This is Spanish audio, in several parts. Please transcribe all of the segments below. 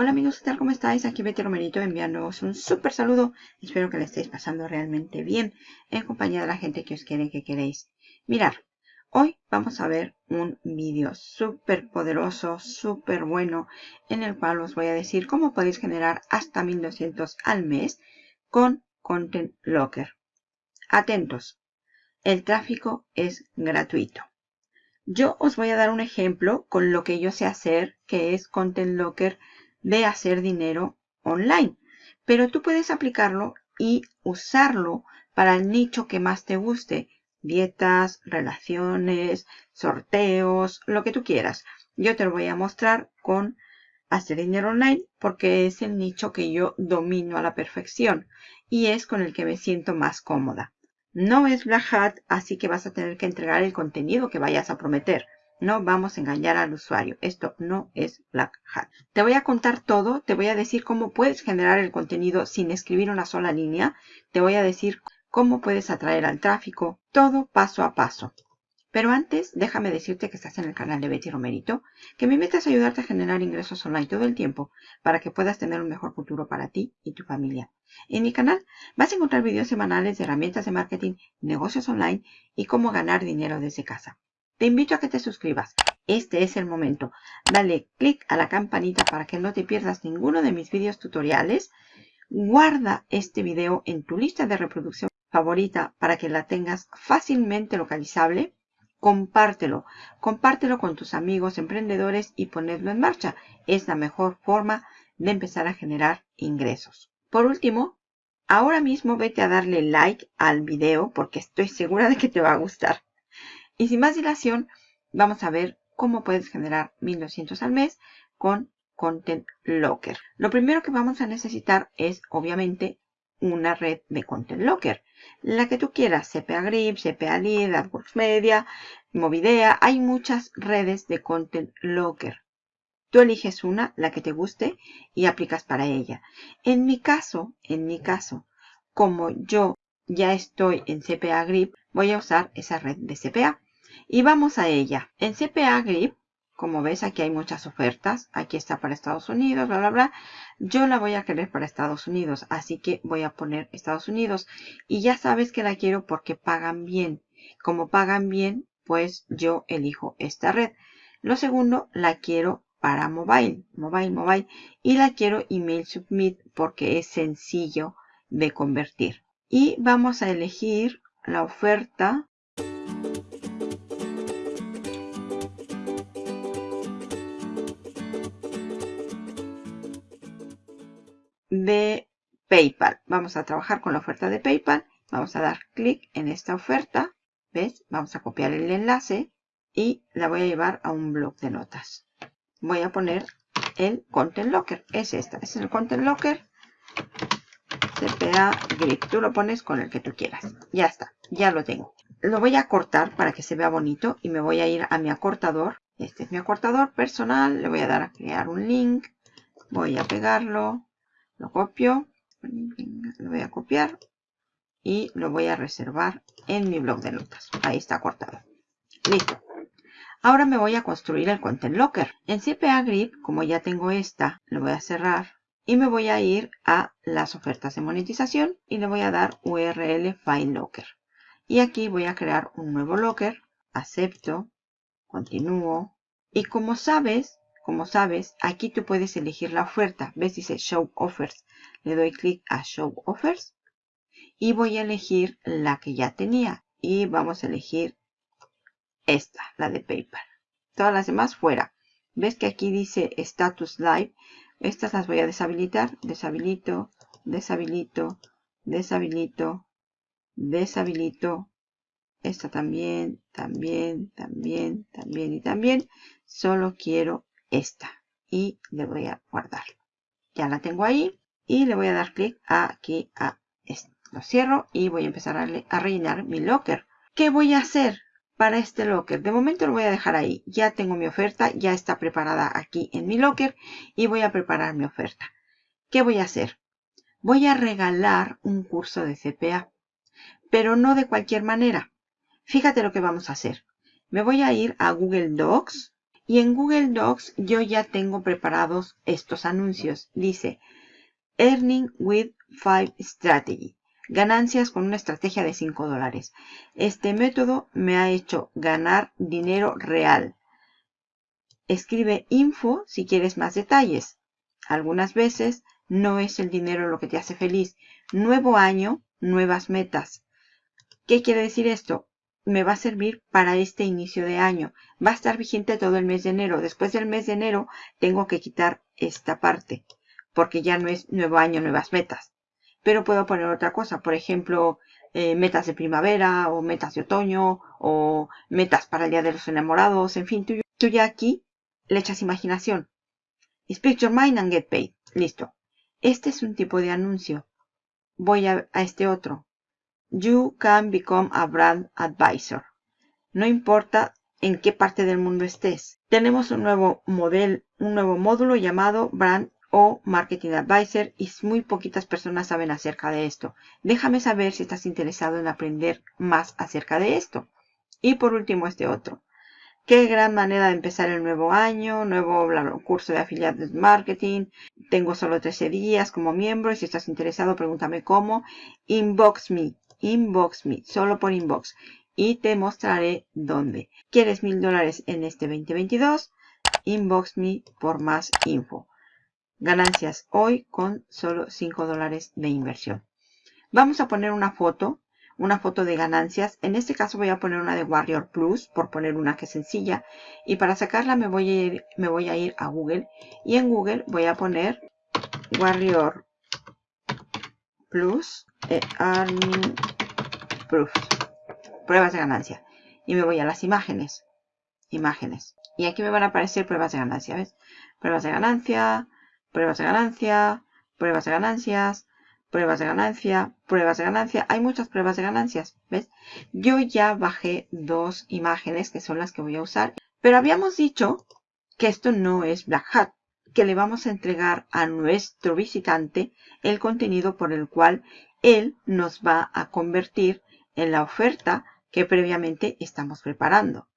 Hola amigos, ¿qué tal? ¿Cómo estáis? Aquí Betty Romerito enviándoos un súper saludo. Espero que le estéis pasando realmente bien en compañía de la gente que os quiere que queréis. Mirar, hoy vamos a ver un vídeo súper poderoso, súper bueno, en el cual os voy a decir cómo podéis generar hasta 1200 al mes con Content Locker. Atentos, el tráfico es gratuito. Yo os voy a dar un ejemplo con lo que yo sé hacer, que es Content Locker de hacer dinero online. Pero tú puedes aplicarlo y usarlo para el nicho que más te guste. Dietas, relaciones, sorteos, lo que tú quieras. Yo te lo voy a mostrar con hacer dinero online porque es el nicho que yo domino a la perfección y es con el que me siento más cómoda. No es Black Hat, así que vas a tener que entregar el contenido que vayas a prometer. No vamos a engañar al usuario. Esto no es Black Hat. Te voy a contar todo. Te voy a decir cómo puedes generar el contenido sin escribir una sola línea. Te voy a decir cómo puedes atraer al tráfico. Todo paso a paso. Pero antes, déjame decirte que estás en el canal de Betty Romerito, que mi meta es ayudarte a generar ingresos online todo el tiempo para que puedas tener un mejor futuro para ti y tu familia. En mi canal vas a encontrar videos semanales de herramientas de marketing, negocios online y cómo ganar dinero desde casa. Te invito a que te suscribas. Este es el momento. Dale clic a la campanita para que no te pierdas ninguno de mis vídeos tutoriales. Guarda este video en tu lista de reproducción favorita para que la tengas fácilmente localizable. Compártelo. Compártelo con tus amigos emprendedores y ponedlo en marcha. Es la mejor forma de empezar a generar ingresos. Por último, ahora mismo vete a darle like al video porque estoy segura de que te va a gustar. Y sin más dilación, vamos a ver cómo puedes generar 1200 al mes con Content Locker. Lo primero que vamos a necesitar es, obviamente, una red de Content Locker. La que tú quieras, CPA Grip, CPA Lead, AdWords Media, Movidea. Hay muchas redes de Content Locker. Tú eliges una, la que te guste, y aplicas para ella. En mi caso, en mi caso, como yo ya estoy en CPA Grip, voy a usar esa red de CPA. Y vamos a ella. En CPA Grip, como ves, aquí hay muchas ofertas. Aquí está para Estados Unidos, bla, bla, bla. Yo la voy a querer para Estados Unidos, así que voy a poner Estados Unidos. Y ya sabes que la quiero porque pagan bien. Como pagan bien, pues yo elijo esta red. Lo segundo, la quiero para mobile, mobile, mobile. Y la quiero email submit porque es sencillo de convertir. Y vamos a elegir la oferta de PayPal. Vamos a trabajar con la oferta de PayPal. Vamos a dar clic en esta oferta. ¿Ves? Vamos a copiar el enlace y la voy a llevar a un blog de notas. Voy a poner el Content Locker. Es esta. Es el Content Locker. CPA Grip. Tú lo pones con el que tú quieras. Ya está. Ya lo tengo. Lo voy a cortar para que se vea bonito y me voy a ir a mi acortador. Este es mi acortador personal. Le voy a dar a crear un link. Voy a pegarlo lo copio, lo voy a copiar y lo voy a reservar en mi blog de notas. Ahí está cortado. Listo. Ahora me voy a construir el Content Locker. En CPA Grid, como ya tengo esta, lo voy a cerrar y me voy a ir a las ofertas de monetización y le voy a dar URL File Locker. Y aquí voy a crear un nuevo locker. Acepto, continúo. Y como sabes, como sabes, aquí tú puedes elegir la oferta. ¿Ves? Dice Show Offers. Le doy clic a Show Offers. Y voy a elegir la que ya tenía. Y vamos a elegir esta, la de PayPal. Todas las demás fuera. ¿Ves que aquí dice Status Live? Estas las voy a deshabilitar. Deshabilito, deshabilito, deshabilito, deshabilito. Esta también, también, también, también y también. Solo quiero esta y le voy a guardar. Ya la tengo ahí y le voy a dar clic aquí a esto. Lo cierro y voy a empezar a, a rellenar mi locker. ¿Qué voy a hacer para este locker? De momento lo voy a dejar ahí. Ya tengo mi oferta, ya está preparada aquí en mi locker y voy a preparar mi oferta. ¿Qué voy a hacer? Voy a regalar un curso de CPA, pero no de cualquier manera. Fíjate lo que vamos a hacer. Me voy a ir a Google Docs Y en Google Docs yo ya tengo preparados estos anuncios. Dice, Earning with 5 Strategy. Ganancias con una estrategia de 5 dólares. Este método me ha hecho ganar dinero real. Escribe info si quieres más detalles. Algunas veces no es el dinero lo que te hace feliz. Nuevo año, nuevas metas. ¿Qué quiere decir esto? Me va a servir para este inicio de año. Va a estar vigente todo el mes de enero. Después del mes de enero tengo que quitar esta parte. Porque ya no es nuevo año, nuevas metas. Pero puedo poner otra cosa. Por ejemplo, eh, metas de primavera o metas de otoño o metas para el Día de los Enamorados. En fin, tú ya aquí le echas imaginación. Speak your mind and get paid. Listo. Este es un tipo de anuncio. Voy a, este otro. You can become a brand advisor. No importa en qué parte del mundo estés. Tenemos un nuevo modelo, un nuevo módulo llamado Brand o Marketing Advisor y muy poquitas personas saben acerca de esto. Déjame saber si estás interesado en aprender más acerca de esto. Y por último este otro. Qué gran manera de empezar el nuevo año, nuevo curso de afiliados marketing. Tengo solo 13 días como miembro. Si estás interesado, pregúntame cómo. Inbox me, inbox me, solo por inbox. Y te mostraré dónde. ¿Quieres mil dólares en este 2022? Inbox me por más info. Ganancias hoy con solo 5 dólares de inversión. Vamos a poner una foto una foto de ganancias. En este caso voy a poner una de Warrior Plus, por poner una que es sencilla. Y para sacarla me voy a ir, me voy a, ir a Google. Y en Google voy a poner Warrior Plus e Earning Proof. Pruebas de ganancia. Y me voy a las imágenes. Imágenes. Y aquí me van a aparecer pruebas de ganancia. ¿Ves? Pruebas de ganancia, pruebas de ganancia, pruebas de ganancias, pruebas de ganancia, pruebas de ganancia. Hay muchas pruebas de ganancias, ¿ves? Yo ya bajé dos imágenes que son las que voy a usar. Pero habíamos dicho que esto no es Black Hat, que le vamos a entregar a nuestro visitante el contenido por el cual él nos va a convertir en la oferta que previamente estamos preparando.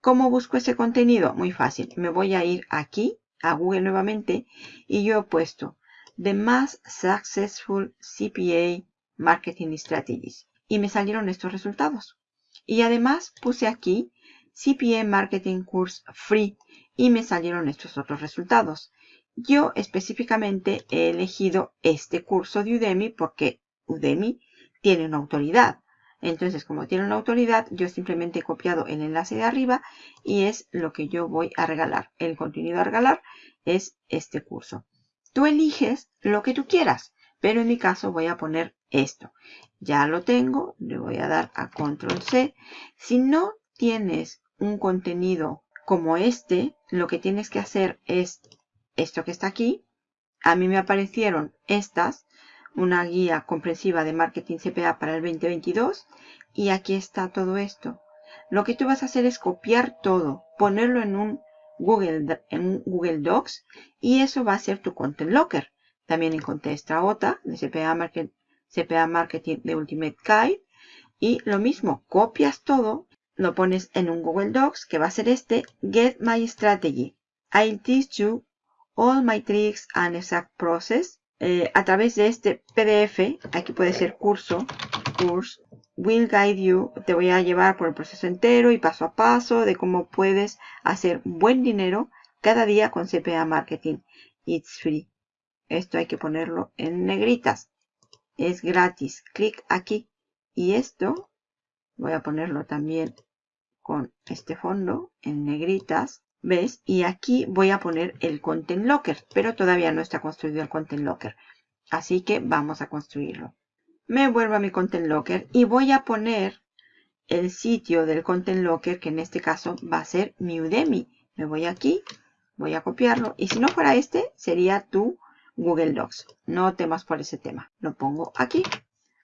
¿Cómo busco ese contenido? Muy fácil. Me voy a ir aquí, a Google nuevamente, y yo he puesto The Más Successful CPA Marketing Strategies. Y me salieron estos resultados. Y además puse aquí CPA Marketing Course Free y me salieron estos otros resultados. Yo específicamente he elegido este curso de Udemy porque Udemy tiene una autoridad. Entonces, como tiene una autoridad, yo simplemente he copiado el enlace de arriba y es lo que yo voy a regalar. El contenido a regalar es este curso. Tú eliges lo que tú quieras, pero en mi caso voy a poner esto. Ya lo tengo, le voy a dar a control C. Si no tienes un contenido como este, lo que tienes que hacer es esto que está aquí. A mí me aparecieron estas, una guía comprensiva de marketing CPA para el 2022 y aquí está todo esto. Lo que tú vas a hacer es copiar todo, ponerlo en un Google, en Google Docs y eso va a ser tu Content Locker. También encontré esta otra de CPA, CPA Marketing de Ultimate Guide y lo mismo, copias todo, lo pones en un Google Docs que va a ser este Get My Strategy. I'll teach you all my tricks and exact process. Eh, a través de este PDF, aquí puede ser curso, course, will guide you, te voy a llevar por el proceso entero y paso a paso de cómo puedes hacer buen dinero cada día con CPA Marketing. It's free. Esto hay que ponerlo en negritas. Es gratis. Clic aquí. Y esto voy a ponerlo también con este fondo en negritas. ¿Ves? Y aquí voy a poner el Content Locker. Pero todavía no está construido el Content Locker. Así que vamos a construirlo me vuelvo a mi Content Locker y voy a poner el sitio del Content Locker, que en este caso va a ser mi Udemy. Me voy aquí, voy a copiarlo. Y si no fuera este, sería tu Google Docs. No temas por ese tema. Lo pongo aquí.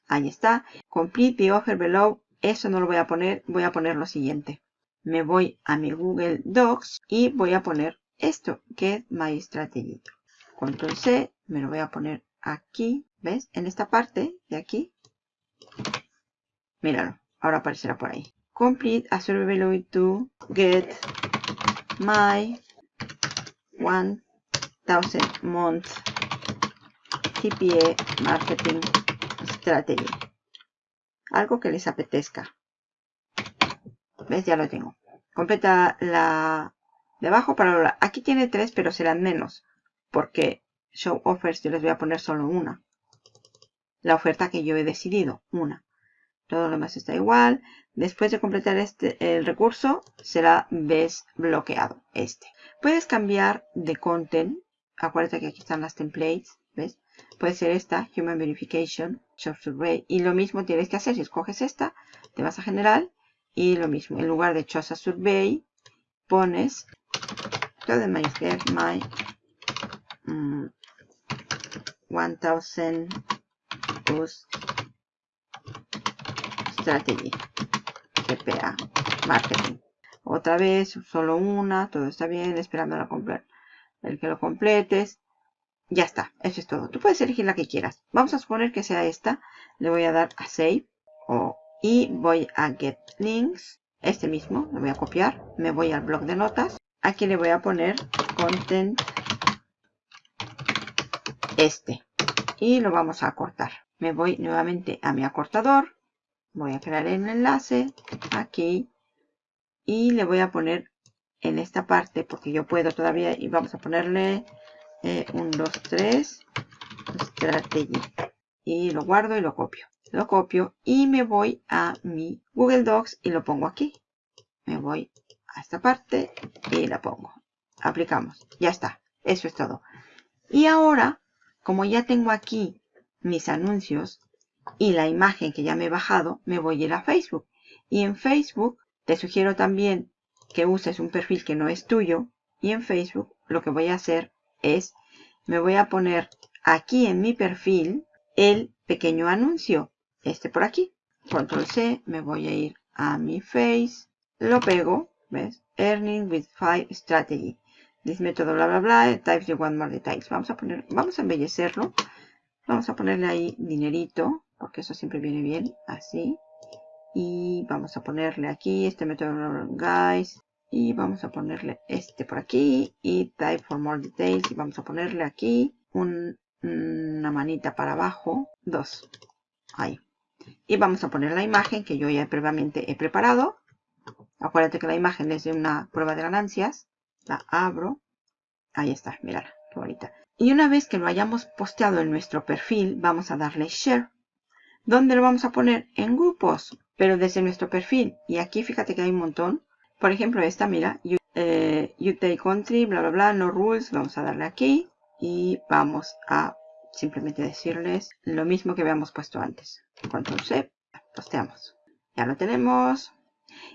Ahí está. Complete the offer below. Eso no lo voy a poner. Voy a poner lo siguiente. Me voy a mi Google Docs y voy a poner esto, Get My Strategy. Control C. Me lo voy a poner aquí. ¿Ves? En esta parte de aquí. Míralo. Ahora aparecerá por ahí. Complete a survey to get my 1000 month TPA marketing strategy. Algo que les apetezca. ¿Ves? Ya lo tengo. Completa la de abajo para Aquí tiene tres, pero serán menos. Porque show offers yo les voy a poner solo una. La oferta que yo he decidido, una. Todo lo demás está igual. Después de completar este, el recurso, será desbloqueado este. Puedes cambiar de content. Acuérdate que aquí están las templates. ¿Ves? Puede ser esta, Human Verification, Short Survey. Y lo mismo tienes que hacer. Si escoges esta, te vas a General. Y lo mismo, en lugar de Chosa Survey, pones todo my get my 1000 post strategy CPA marketing otra vez solo una todo está bien esperando a comprar el que lo completes ya está eso es todo. Tú puedes elegir la que quieras. Vamos a suponer que sea esta. Le voy a dar a save. O, y voy a get links. Este mismo lo voy a copiar. Me voy al blog de notas. Aquí le voy a poner content este. Y lo vamos a cortar. Me voy nuevamente a mi acortador. Voy a crear el enlace aquí. Y le voy a poner en esta parte porque yo puedo todavía y vamos a ponerle eh, un 2 3 strategy y lo guardo y lo copio. Lo copio y me voy a mi Google Docs y lo pongo aquí. Me voy a esta parte y la pongo. Aplicamos. Ya está. Eso es todo. Y ahora como ya tengo aquí mis anuncios y la imagen que ya me he bajado, me voy a ir a Facebook. Y en Facebook te sugiero también que uses un perfil que no es tuyo. Y en Facebook lo que voy a hacer es, me voy a poner aquí en mi perfil el pequeño anuncio. Este por aquí. Control C, me voy a ir a mi Face, lo pego, ¿ves? Earning with Five Strategy. This método, bla, bla, bla, types you want more details. Vamos a poner, vamos a embellecerlo. Vamos a ponerle ahí dinerito porque eso siempre viene bien, así. Y vamos a ponerle aquí este método guys. Y vamos a ponerle este por aquí. Y type for more details. Y vamos a ponerle aquí una manita para abajo. Dos. Ahí. Y vamos a poner la imagen que yo ya previamente he preparado. Acuérdate que la imagen es de una prueba de ganancias. La abro. Ahí está, mirad, qué bonita. Y una vez que lo hayamos posteado en nuestro perfil, vamos a darle Share. ¿Dónde lo vamos a poner? En grupos, pero desde nuestro perfil. Y aquí fíjate que hay un montón. Por ejemplo, esta, mira, you, eh, country, bla, bla, bla, no rules. Vamos a darle aquí. Y vamos a simplemente decirles lo mismo que habíamos puesto antes. Control C, posteamos. Ya lo tenemos.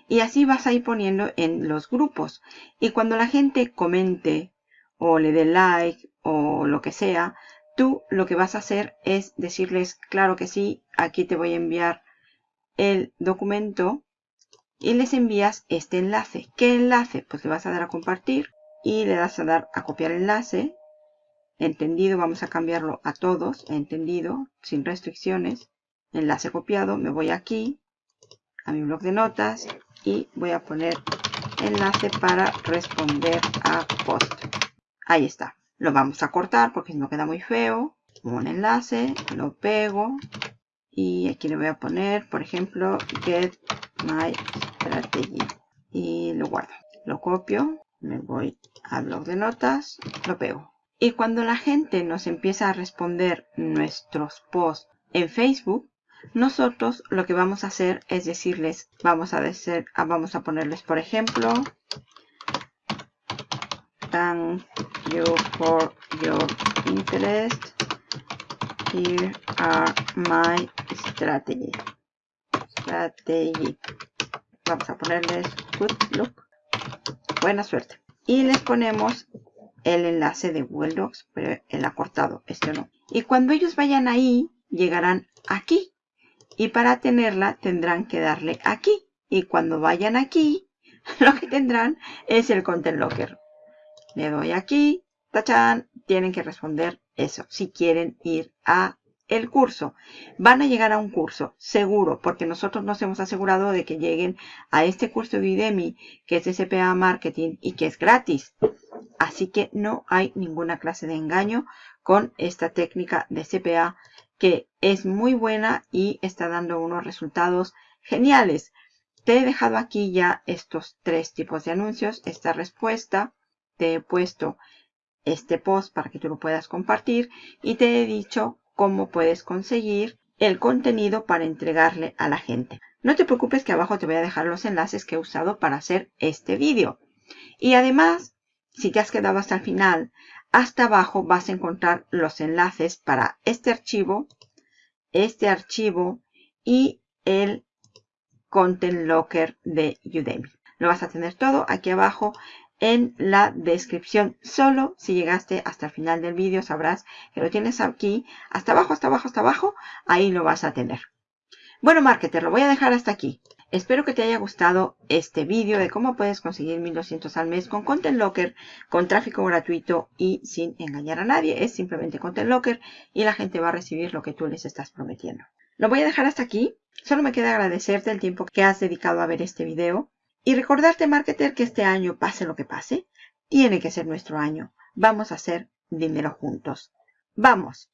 Y así vas a ir poniendo en los grupos. Y cuando la gente comente o le dé like o lo que sea, tú lo que vas a hacer es decirles, claro que sí, aquí te voy a enviar el documento y les envías este enlace. ¿Qué enlace? Pues le vas a dar a compartir y le das a dar a copiar enlace. Entendido, vamos a cambiarlo a todos, entendido, sin restricciones. Enlace copiado, me voy aquí a mi blog de notas y voy a poner enlace para responder a post. Ahí está. Lo vamos a cortar porque si no queda muy feo. Un enlace, lo pego. Y aquí le voy a poner, por ejemplo, get my strategy. Y lo guardo. Lo copio, me voy al blog de notas, lo pego. Y cuando la gente nos empieza a responder nuestros posts en Facebook, nosotros lo que vamos a hacer es decirles, vamos a, decir, vamos a ponerles, por ejemplo, thank you for your interest. Here are my strategy. Vamos a ponerles good look. Buena suerte. Y les ponemos el enlace de Google Docs, pero el acortado, este no. Y cuando ellos vayan ahí, llegarán aquí. Y para tenerla tendrán que darle aquí. Y cuando vayan aquí, lo que tendrán es el Content Locker. Le doy aquí, tachan, tienen que responder eso, si quieren ir a el curso. Van a llegar a un curso, seguro, porque nosotros nos hemos asegurado de que lleguen a este curso de Udemy, que es de CPA Marketing y que es gratis. Así que no hay ninguna clase de engaño con esta técnica de CPA que es muy buena y está dando unos resultados geniales. Te he dejado aquí ya estos tres tipos de anuncios, esta respuesta, te he puesto este post para que tú lo puedas compartir y te he dicho cómo puedes conseguir el contenido para entregarle a la gente. No te preocupes que abajo te voy a dejar los enlaces que he usado para hacer este vídeo. Y además, si te has quedado hasta el final, hasta abajo vas a encontrar los enlaces para este archivo, este archivo y el Content Locker de Udemy. Lo vas a tener todo aquí abajo en la descripción. Solo si llegaste hasta el final del vídeo sabrás que lo tienes aquí, hasta abajo, hasta abajo, hasta abajo. Ahí lo vas a tener. Bueno, marketer, lo voy a dejar hasta aquí. Espero que te haya gustado este vídeo de cómo puedes conseguir 1200 al mes con Content Locker, con tráfico gratuito y sin engañar a nadie. Es simplemente Content Locker y la gente va a recibir lo que tú les estás prometiendo. Lo voy a dejar hasta aquí. Solo me queda agradecerte el tiempo que has dedicado a ver este video. Y recordarte, marketer, que este año, pase lo que pase, tiene que ser nuestro año. Vamos a hacer dinero juntos. ¡Vamos!